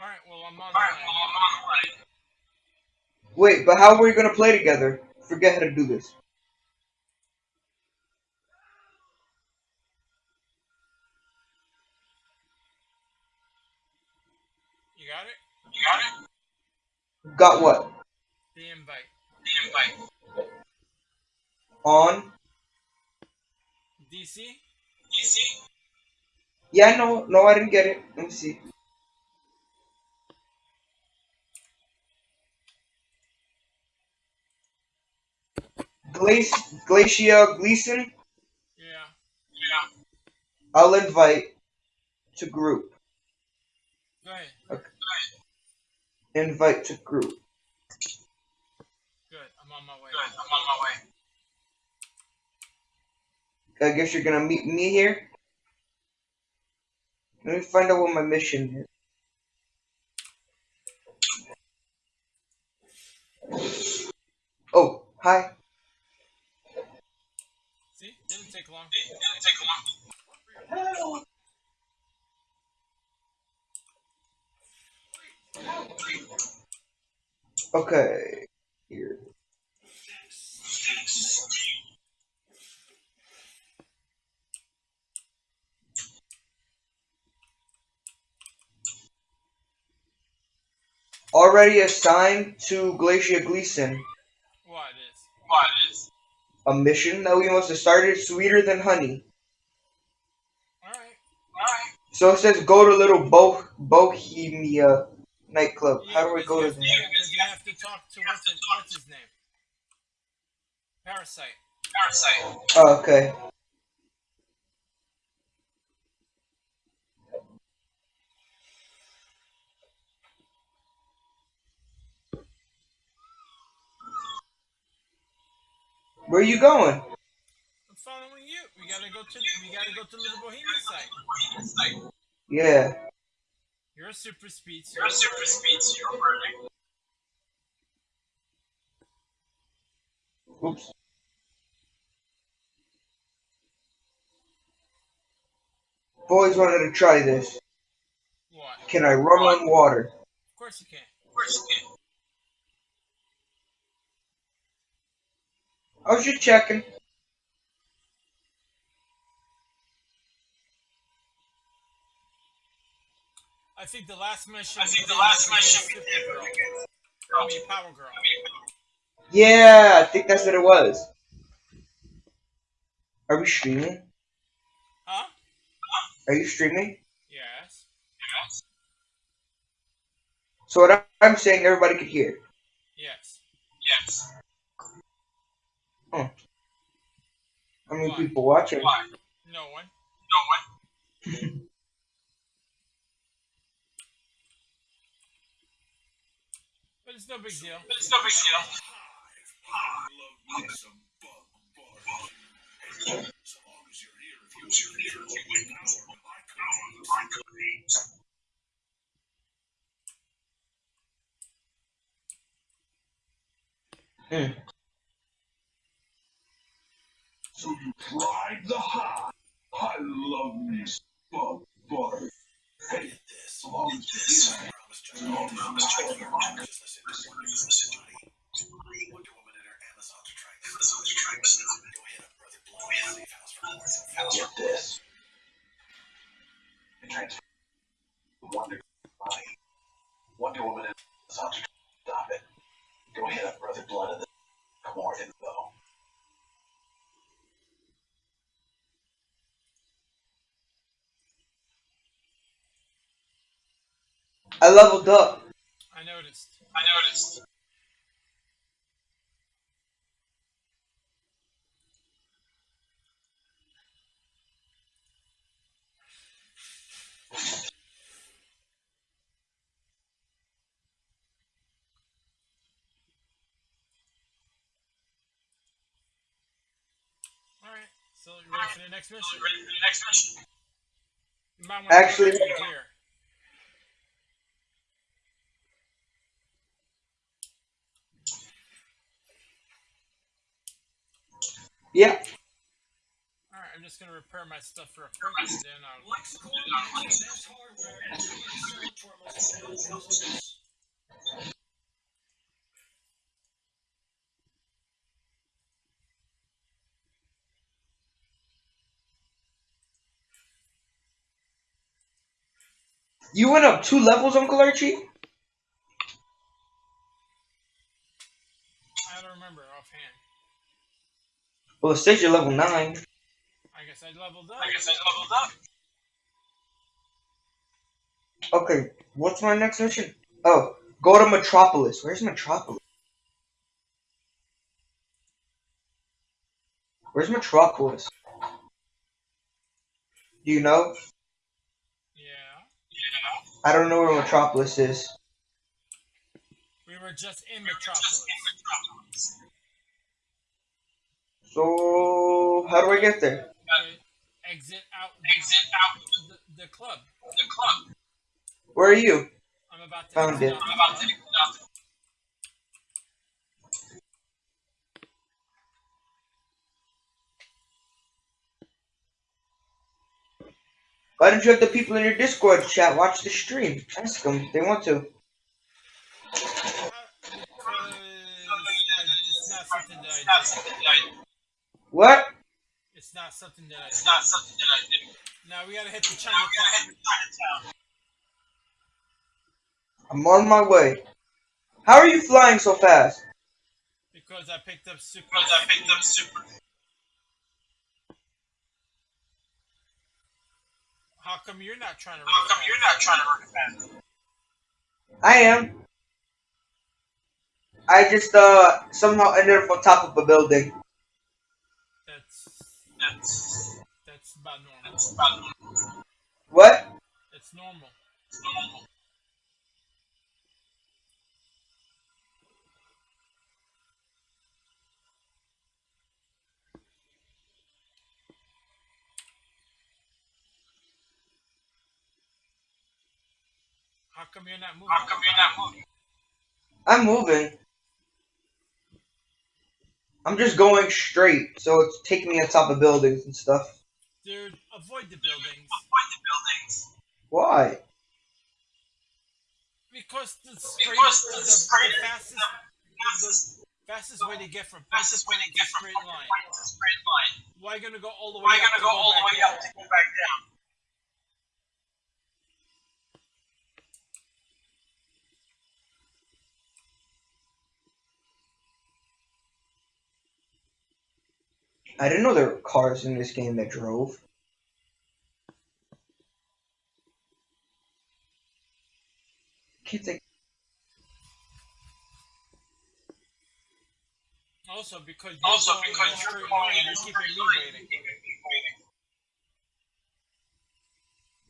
Alright, well, I'm on the way. Wait, but how are we gonna play together? Forget how to do this. You got it? You got it? Got what? The invite. The invite. On? DC? DC? Yeah, no, no, I didn't get it. Let me see. Glac- Glacia Gleason, Yeah. Yeah. I'll invite to group. Go ahead. Invite to group. Good. I'm on my way. Good. I'm on my way. I guess you're gonna meet me here. Let me find out what my mission is. Oh, hi. See? Didn't take long. It didn't take long. Okay. Here. Already assigned to Glacier Gleason What is? What is? a mission that we must have started sweeter than honey. Alright. Alright. So it says go to little Bo- Bohemia nightclub. How do I go to have there? Because you have to talk to what's his, what's his name? Parasite. Parasite. Oh, okay. Where are you going? I'm following you. We gotta go to we gotta go to Little Bohemia site. Yeah. You're a super speed. you're a super speed, you're burning. Oops. Boys wanted to try this. What? Can I run on water? Of course you can. Of course you can. I was just checking. I think the last mission. I think the last mission we did Girl. I mean, Power Girl. Yeah, I think that's what it was. Are we streaming? Huh? Are you streaming? Yes. Yes. So what I'm saying, everybody could hear. Yes. Yes. How many Why? people watching? Why? No one. No one. But it's no big deal. But it's no big deal. Hmm. So you tried the high. I love me some butter. Hey, as long as you get it, as long as you get it. Wonder Woman and her Amazon strikes. Go hit up Brother Blood at the safe house for more. Get this. Wonder Woman and. Stop it. Go hit up Brother Blood at the for more info. I leveled up. I noticed. I noticed. Alright. So you ready for the next mission? you ready for the next mission? You might Actually- Yep. All right, I'm just gonna repair my stuff for a quick, then I'll. You went up two levels, Uncle Archie? I don't remember offhand. Well, it says you're level 9. I guess I leveled up. I guess I leveled up. Okay, what's my next mission? Oh, go to Metropolis. Where's Metropolis? Where's Metropolis? Do you know? Yeah. Yeah. I don't know where Metropolis is. We were just in We were Metropolis. just in Metropolis. So, how do I get there? Exit out Exit out the, the club. the club. Where are you? I'm about to Found exit it. I'm about to exit out Why don't you have the people in your Discord chat watch the stream? Ask them if they want to. Uh, What? It's not something that I It's do. not something that I do. Now we gotta hit the Now we gotta Chinatown. hit Chinatown. I'm on my way. How are you flying so fast? Because I picked up super. Because I picked up super. How come you're not trying to How come you're not trying to run fast? I am. I just uh somehow ended up on top of a building. That's That's that's about normal. that's about normal. What? It's normal. It's normal. How come you're not moving? How come you're not moving? I'm moving. I'm just going straight, so it's taking me on top of buildings and stuff. Dude, avoid the buildings. Avoid the buildings. Why? Because the Because straightest, the the, straight- the fastest, Fastest, the fastest way to get from fastest way to get from straight line. point is a straight line. Why gonna go all the way Why up gonna to go all the way up to go back down? I didn't know there were cars in this game that drove. Can't take. Also, because you're Also, going because you're straight going line, you're keeping me waiting. keeping me waiting.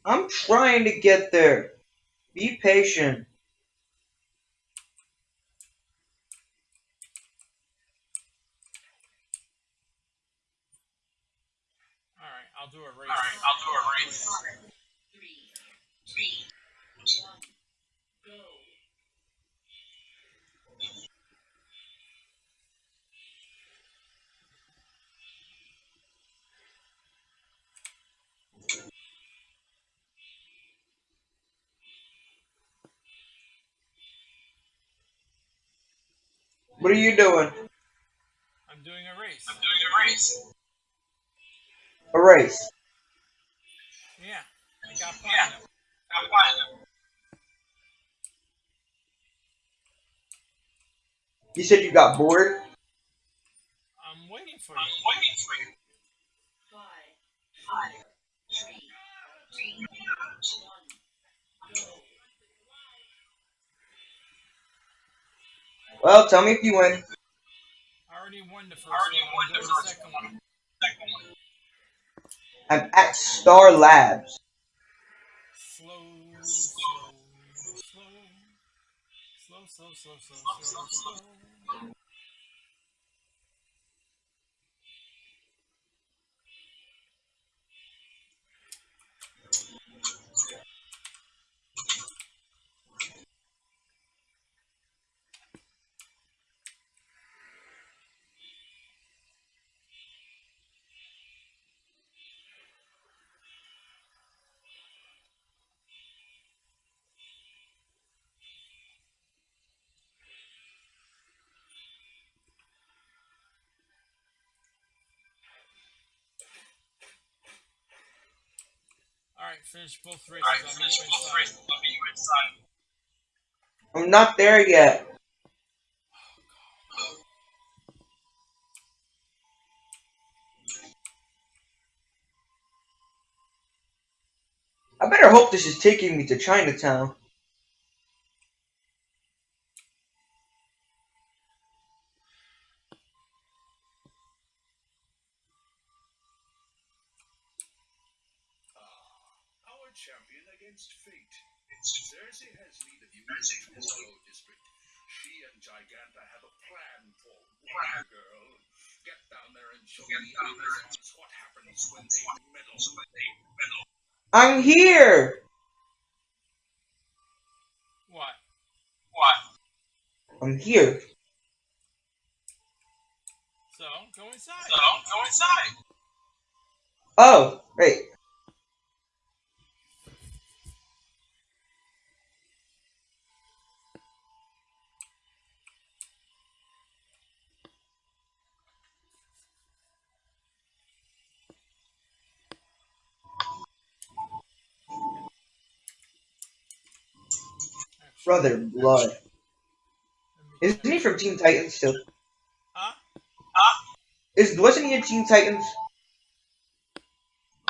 I'm trying to get there. Be patient. All right, I'll do a race. All right, I'll do a race. Three, three, one, go. What are you doing? I'm doing a race. I'm doing a race. A race. Yeah, I got Yeah. platinum. I'm. You said you got bored? I'm waiting for I'm you. waiting for you. Five, four, three, two, one. Well, tell me if you win. I already won the first I already one. won I'm the first second one. one. I'm at Star Labs. Slow, slow, slow, slow, slow, slow, slow, slow, slow. Alright, finish both races. Alright, I'll finish meet both inside. races. I'll meet you inside. I'm not there yet. I better hope this is taking me to Chinatown. Our champion against fate. Circe has lead of you in the Tomorrow District. She and Giganta have a plan for Wonder Girl. Get down there and show the Amazons what happens when they meddle. I'm here! What? What? I'm here. So, go inside. So, go inside. Oh, wait. Brother Blood. Isn't he from Teen Titans too? Huh? Huh? Is wasn't he in Teen Titans?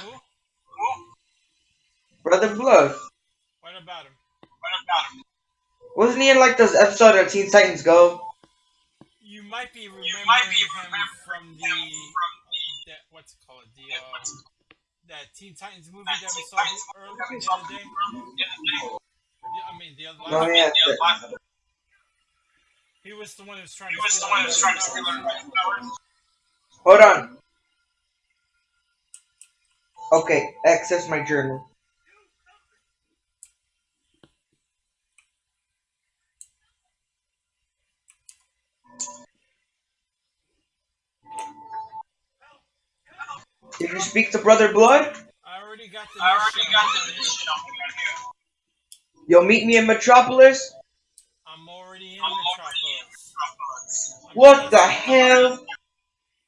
Who? Who? Brother Blood. What about him? What about him? Wasn't he in like this episode of Teen Titans Go? You might be remembering You might be him from the, him from the that what's it called the Yeah, uh, what's it that Teen Titans movie that that we saw earlier the, early, that we the other day. the other day. Yeah, I mean the other Oh last. yeah. The other one. He was the one who was trying He to was the one who was trying to steal our powers. powers. Hold on. Okay, access my journal. Did you speak to Brother Blood? I already got the. I already got the already- mission on here. You'll meet me in Metropolis? I'm already in I'm already Metropolis. Metropolis. I'm What right the outside- hell?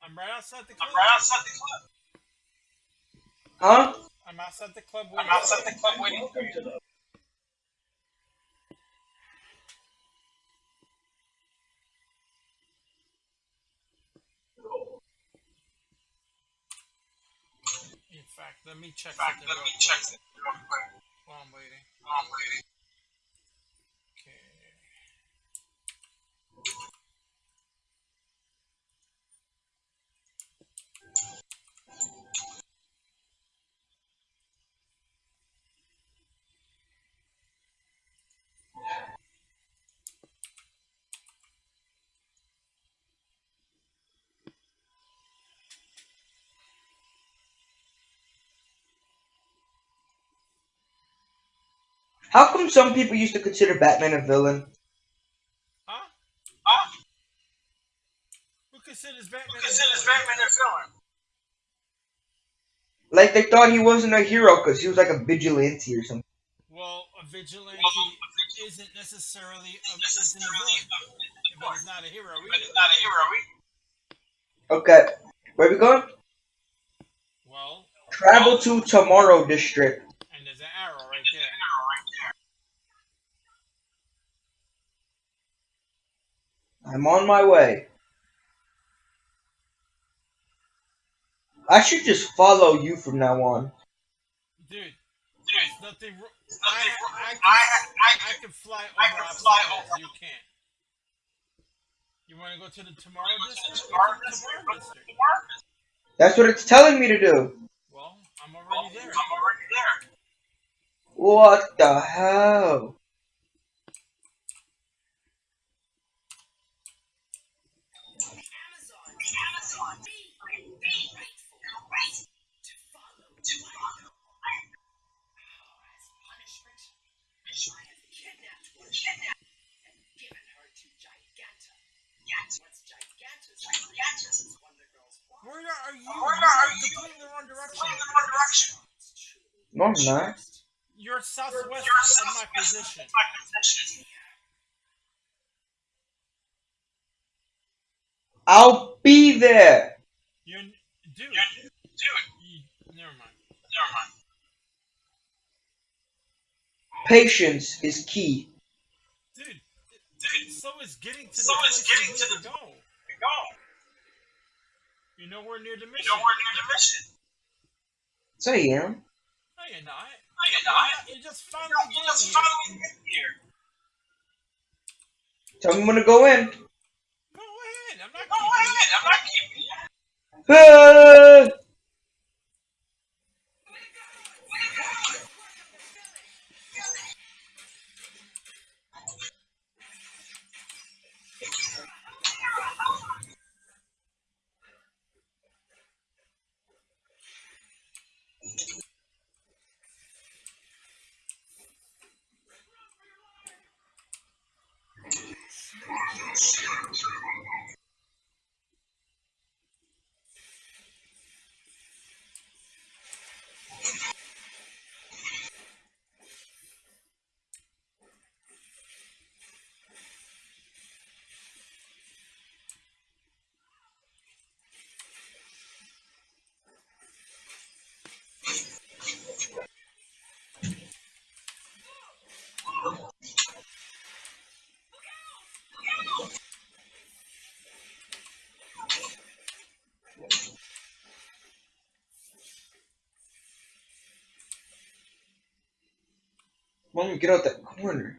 I'm right outside the club. I'm right outside the club. Huh? I'm outside the club I'm waiting. outside the club waiting for you. In fact, let me check In fact, let me quick check it real quick while I'm waiting. while I'm waiting. Okay. How come some people used to consider Batman a villain? Huh? Huh? Who considers Batman? Who a villain? Batman a villain? Like they thought he wasn't a hero because he was like a vigilante or something. Well, a vigilante Well, isn't necessarily a, This is isn't a villain, a but he's not a hero But he's not a hero either. Okay, where are we going? Well, Travel to Tomorrow District. and there's an arrow right There's an there. arrow right there. I'm on my way. I should just follow you from now on. Dude, Dude, there's nothing. wr- there's I, I, wrong. can, I, I I, can fly over I can fly over. You can't. You want to go to the tomorrow I go to the district? tomorrow Go to the district. tomorrow Go to the district. tomorrow district. That's what it's telling me to do. Well, I'm already there. I'm already there. What the hell? Amazon. Grateful. To follow. To follow. As punishment, I have kidnapped one and given her to Giganta. Once Giganta's Giganta's is Wonder Girl's body, Where are you? Where You're are in wrong direction. Going in one direction. it's truly No, I'm not. You're southwest You're of my position. my position. I'll be there. You're, dude. Dude, You, never mind. never mind. Patience is key. Dude, dude, so is getting to So the is getting to the- to go. Go. You're nowhere near the You mission. know we're near the mission. So yeah. No, you're not. No, you're not. You just finally You getting just here. finally get here. Tell me when to go in. Go ahead. I'm not Go keeping ahead. you. I'm not keeping you. Mom, get out that corner.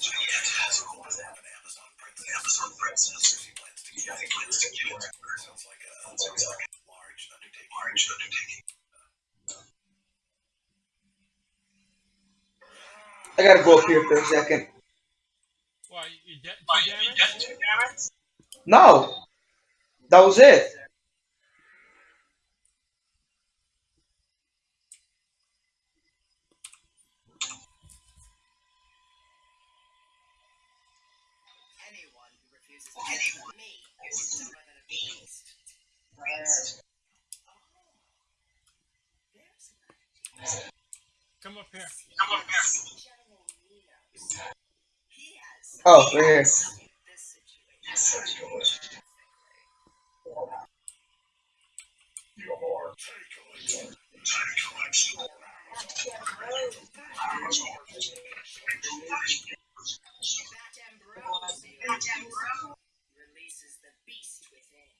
Giganta has an Amazon princess. Amazon princess. She plans to Yeah, he plans to get it. Sounds like a Sounds like large undertaking. Large undertaking. I gotta go up here for a second. Why, you de- Why, too you get too damaged? No! That was it. Anyone who refuses to listen to me is dumber than a beast. Beast. Oh, there's an idea. Come up here. Come up here. Oh, right here. this situation. Your take That Ambrosio releases the beast within.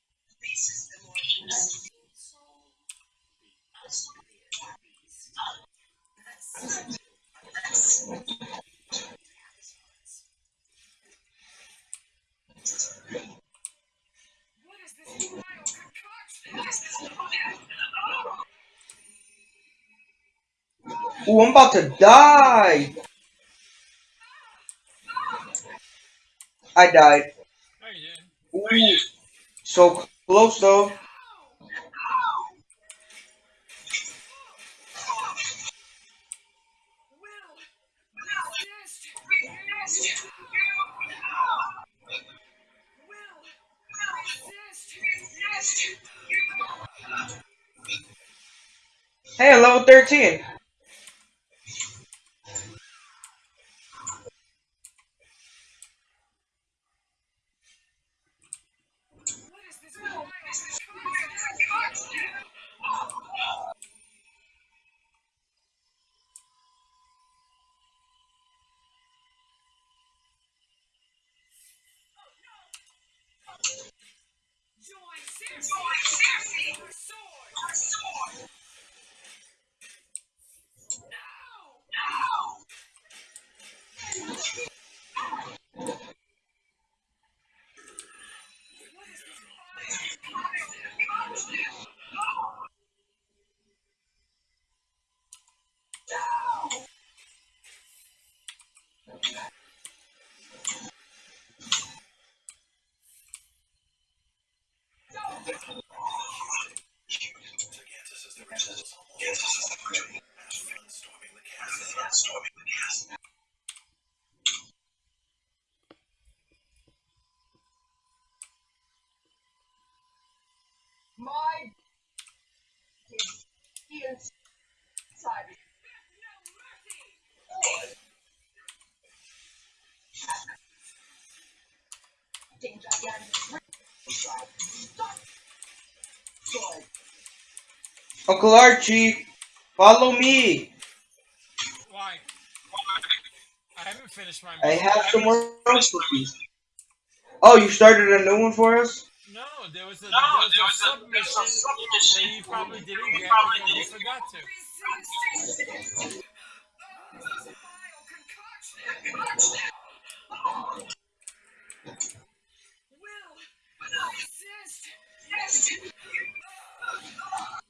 This is the The more powerful soul, the uglier the beast. That's What is this vile concoction? Ooh, I'm about to die. I died. Ooh, so close though. Hey, level 13. Gigantus is the resource Have fun storming the castle. My he inside. Danger again. Good. Uncle Archie, follow me. Why? I haven't finished my. I mission. have some more recipes. Oh, you started a new one for us? No, there was a, No, there was there a was a- submission there was that you probably didn't you get probably because you didn't forgot to. Fail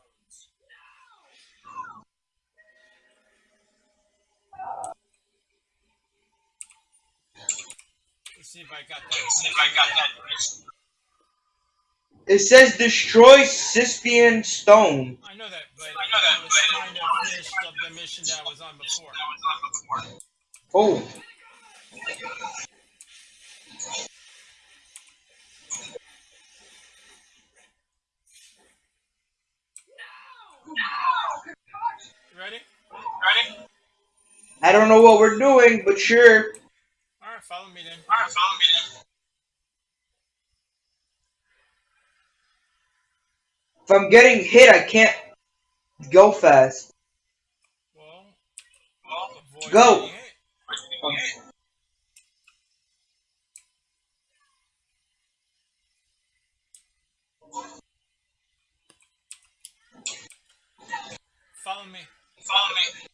see if I got that. See if I got that. It says destroy Sispian stone. I know that, but I know that, I was but- kind of finished of the mission that I was on before. Oh, You ready? Ready? I don't know what we're doing, but sure. All right, follow me then. Alright, follow me then. If I'm getting hit, I can't go fast. Well, Well, avoid Go. Follow me. follow me.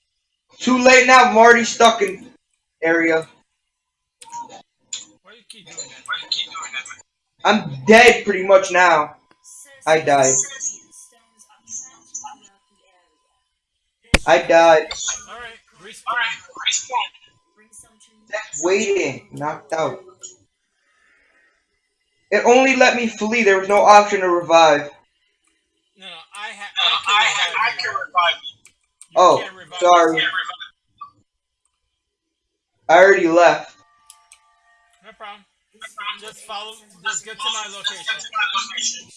Too late now. I'm already stuck in area. Why do you keep doing that? Why do you keep doing that? I'm dead pretty much now. I died. I died. All right, respawn. Alright, respawn. Waiting, knocked out. It only let me flee. There was no option to revive. No, no, I ha- Uh, I, I I can can revive revive you. you. You Oh, revive sorry. yourself. I already left. No problem. Just follow. Just get to my location. to my location.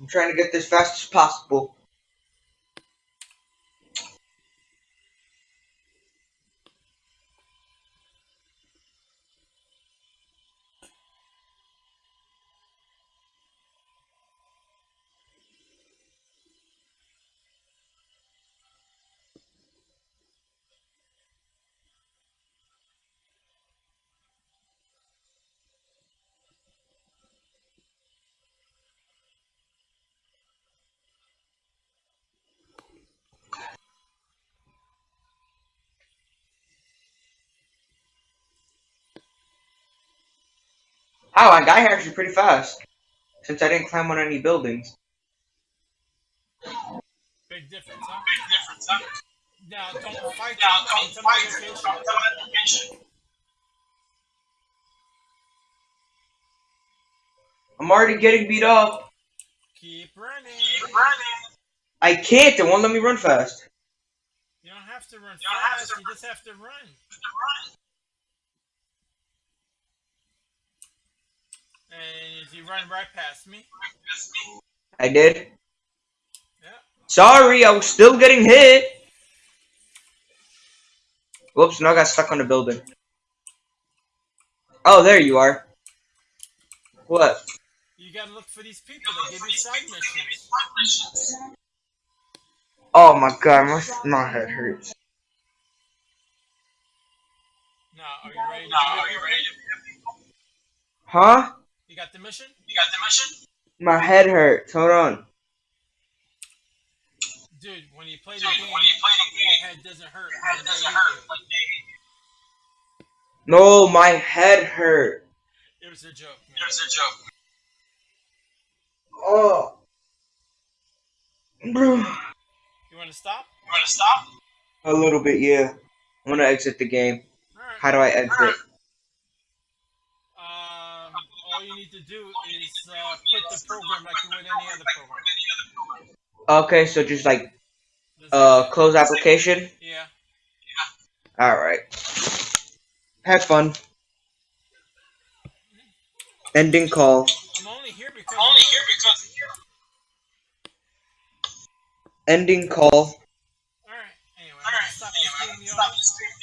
I'm trying to get this fast as possible. Wow, I got here actually pretty fast. Since I didn't climb on any buildings. Big difference, huh? Big difference, huh? Now don't fight them. Now, don't to fight her. location. Come to my. I'm already getting beat up. Keep running. Keep running. I can't. It won't let me run fast. You don't have to run You don't have fast. to You just have to run. Run. And if you run right past me, I did. yeah, Sorry, I was still getting hit. Whoops, now I got stuck on the building. Oh, there you are. What? You gotta look for these people that give you side missions. Oh my god, my, my head hurts. Now, are you ready to are you ready to Huh? You got the mission? You got the mission? My head hurts. Hold on. Dude, when you play the Dude, game, when you play the your head doesn't hurt. your head doesn't hurt you. when No, my head hurt. It was a joke, man. There's a joke. Oh. Bro. You wanna stop? You wanna stop? A little bit, yeah. I want to exit the game. Alright. How do I exit? to do is uh, quit the program like you would any other program. Okay, so just like uh, close application. Yeah. All right. Have fun. Ending call. I'm only here because. I'm only here because. Ending call. All right. Anyway. All right. Stop anyway. The stream.